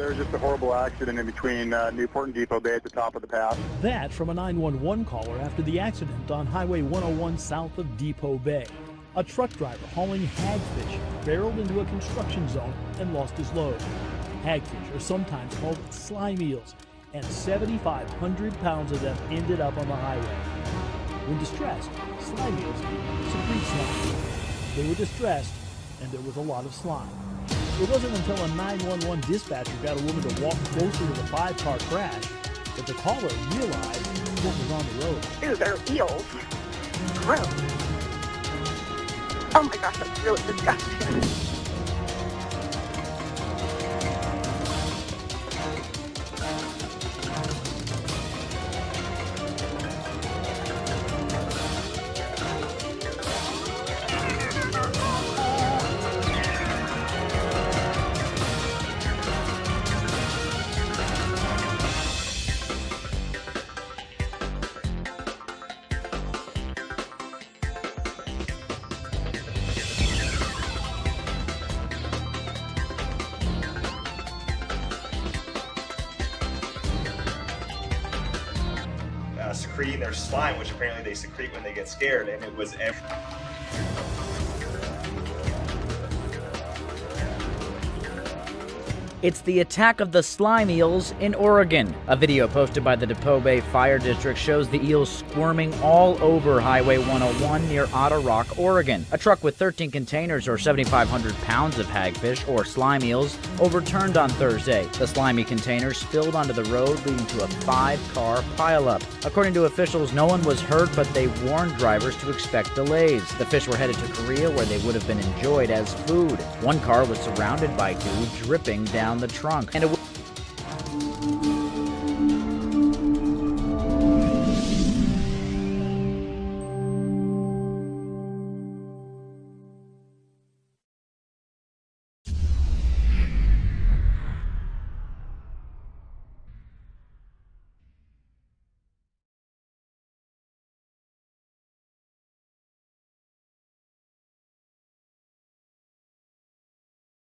There was just a horrible accident in between uh, Newport and Depoe Bay at the top of the pass. That from a 911 caller after the accident on Highway 101 south of Depoe Bay. A truck driver hauling hagfish barreled into a construction zone and lost his load. Hagfish are sometimes called slime eels, and 7,500 pounds of them ended up on the highway. When distressed, slime eels secrete slime. They were distressed, and there was a lot of slime. It wasn't until a 911 dispatcher got a woman to walk closer to the five-car crash that the caller realized what was on the road. They're eels. Gross. Oh my gosh, that's really disgusting. Secreting their slime, which apparently they secrete when they get scared, and it was every. It's the attack of the slime eels in Oregon. A video posted by the Depoe Bay Fire District shows the eels squirming all over Highway 101 near Otter Rock, Oregon. A truck with 13 containers or 7,500 pounds of hagfish or slime eels overturned on Thursday. The slimy containers spilled onto the road, leading to a five-car pileup. According to officials, no one was hurt, but they warned drivers to expect delays. The fish were headed to Korea, where they would have been enjoyed as food. One car was surrounded by goo dripping down the trunk, and